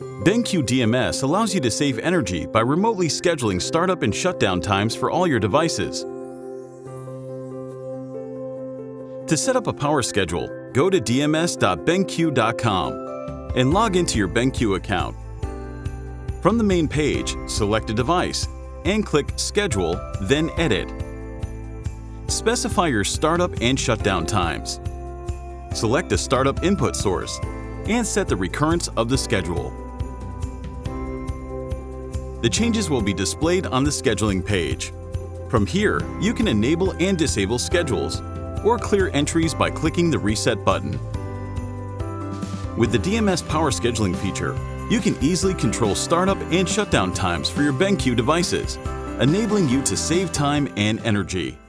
BenQ DMS allows you to save energy by remotely scheduling startup and shutdown times for all your devices. To set up a power schedule, go to dms.benq.com and log into your BenQ account. From the main page, select a device and click Schedule, then Edit. Specify your startup and shutdown times. Select a startup input source and set the recurrence of the schedule. The changes will be displayed on the scheduling page. From here, you can enable and disable schedules or clear entries by clicking the Reset button. With the DMS Power Scheduling feature, you can easily control startup and shutdown times for your BenQ devices, enabling you to save time and energy.